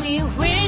We will.